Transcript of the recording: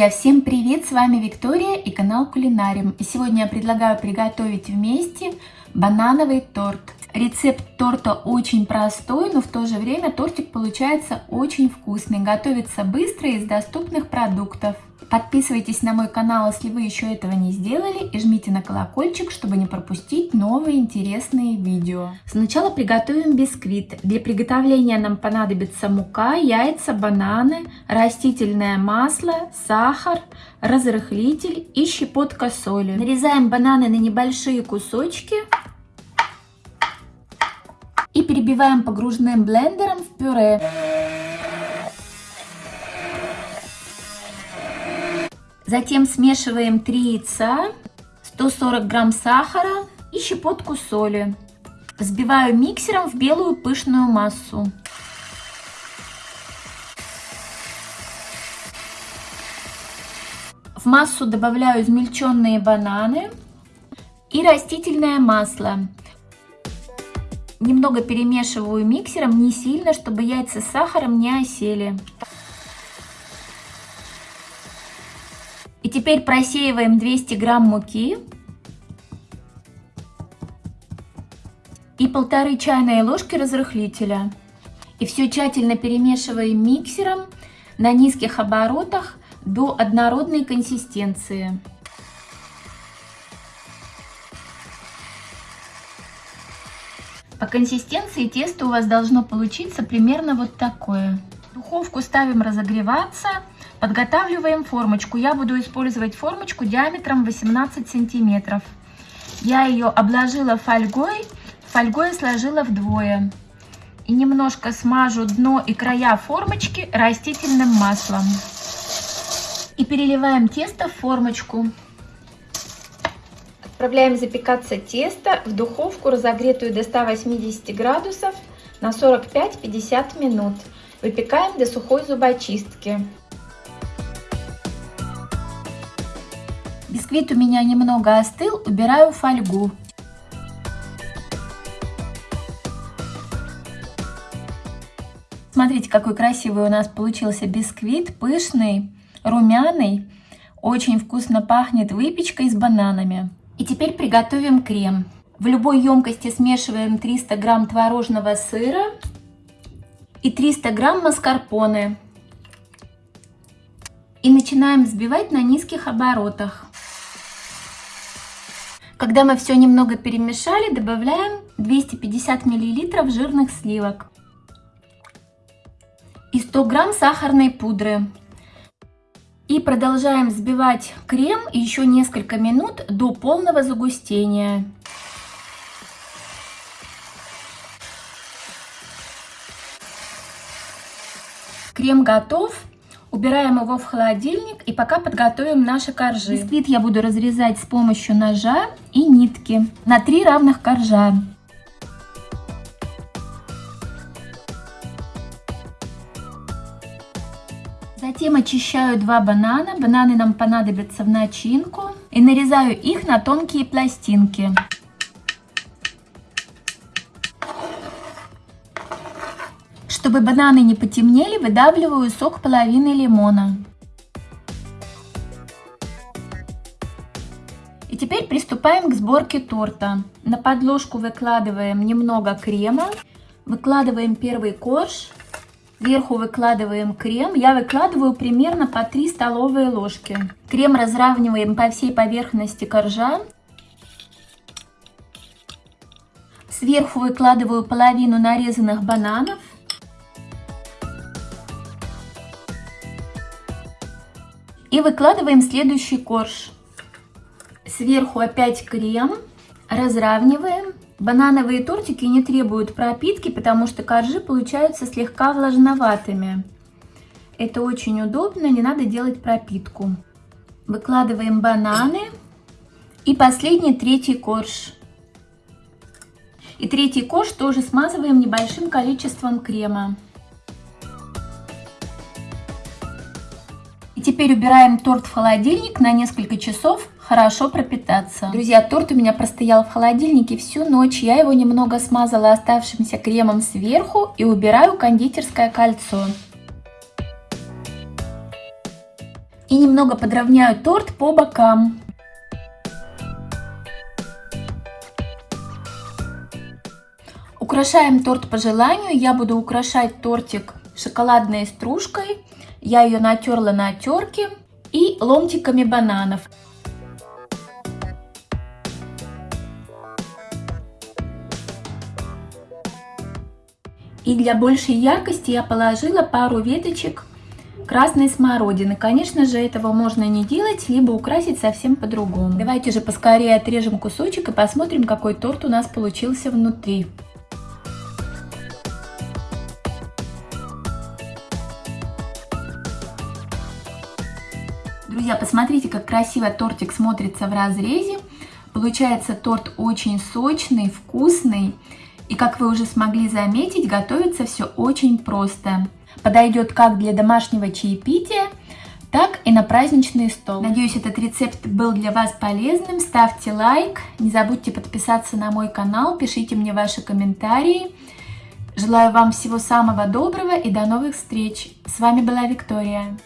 Друзья, всем привет! С вами Виктория и канал Кулинариум. И сегодня я предлагаю приготовить вместе банановый торт. Рецепт торта очень простой, но в то же время тортик получается очень вкусный. Готовится быстро из доступных продуктов. Подписывайтесь на мой канал, если вы еще этого не сделали, и жмите на колокольчик, чтобы не пропустить новые интересные видео. Сначала приготовим бисквит. Для приготовления нам понадобится мука, яйца, бананы, растительное масло, сахар, разрыхлитель и щепотка соли. Нарезаем бананы на небольшие кусочки и перебиваем погружным блендером в пюре. Затем смешиваем 3 яйца, 140 грамм сахара и щепотку соли. Взбиваю миксером в белую пышную массу. В массу добавляю измельченные бананы и растительное масло. Немного перемешиваю миксером, не сильно, чтобы яйца с сахаром не осели. Теперь просеиваем 200 грамм муки и полторы чайные ложки разрыхлителя. И все тщательно перемешиваем миксером на низких оборотах до однородной консистенции. По консистенции тесто у вас должно получиться примерно вот такое. Духовку ставим разогреваться Подготавливаем формочку. Я буду использовать формочку диаметром 18 сантиметров. Я ее обложила фольгой, фольгой сложила вдвое. И немножко смажу дно и края формочки растительным маслом. И переливаем тесто в формочку. Отправляем запекаться тесто в духовку, разогретую до 180 градусов на 45-50 минут. Выпекаем до сухой зубочистки. Бисквит у меня немного остыл, убираю фольгу. Смотрите, какой красивый у нас получился бисквит, пышный, румяный, очень вкусно пахнет выпечкой с бананами. И теперь приготовим крем. В любой емкости смешиваем 300 грамм творожного сыра и 300 грамм маскарпоне. И начинаем взбивать на низких оборотах. Когда мы все немного перемешали, добавляем 250 мл жирных сливок и 100 грамм сахарной пудры. И продолжаем взбивать крем еще несколько минут до полного загустения. Крем готов. Убираем его в холодильник и пока подготовим наши коржи. Бисквит я буду разрезать с помощью ножа и нитки на три равных коржа. Затем очищаю два банана. Бананы нам понадобятся в начинку. И нарезаю их на тонкие пластинки. Чтобы бананы не потемнели, выдавливаю сок половины лимона. И теперь приступаем к сборке торта. На подложку выкладываем немного крема, выкладываем первый корж, сверху выкладываем крем. Я выкладываю примерно по 3 столовые ложки. Крем разравниваем по всей поверхности коржа. Сверху выкладываю половину нарезанных бананов. И выкладываем следующий корж. Сверху опять крем, разравниваем. Банановые тортики не требуют пропитки, потому что коржи получаются слегка влажноватыми. Это очень удобно, не надо делать пропитку. Выкладываем бананы и последний третий корж. И третий корж тоже смазываем небольшим количеством крема. И теперь убираем торт в холодильник на несколько часов, хорошо пропитаться. Друзья, торт у меня простоял в холодильнике всю ночь. Я его немного смазала оставшимся кремом сверху и убираю кондитерское кольцо. И немного подровняю торт по бокам. Украшаем торт по желанию. Я буду украшать тортик шоколадной стружкой. Я ее натерла на терке и ломтиками бананов. И для большей яркости я положила пару веточек красной смородины. Конечно же, этого можно не делать, либо украсить совсем по-другому. Давайте же поскорее отрежем кусочек и посмотрим, какой торт у нас получился внутри. Друзья, посмотрите, как красиво тортик смотрится в разрезе. Получается торт очень сочный, вкусный. И как вы уже смогли заметить, готовится все очень просто. Подойдет как для домашнего чаепития, так и на праздничный стол. Надеюсь, этот рецепт был для вас полезным. Ставьте лайк, не забудьте подписаться на мой канал, пишите мне ваши комментарии. Желаю вам всего самого доброго и до новых встреч. С вами была Виктория.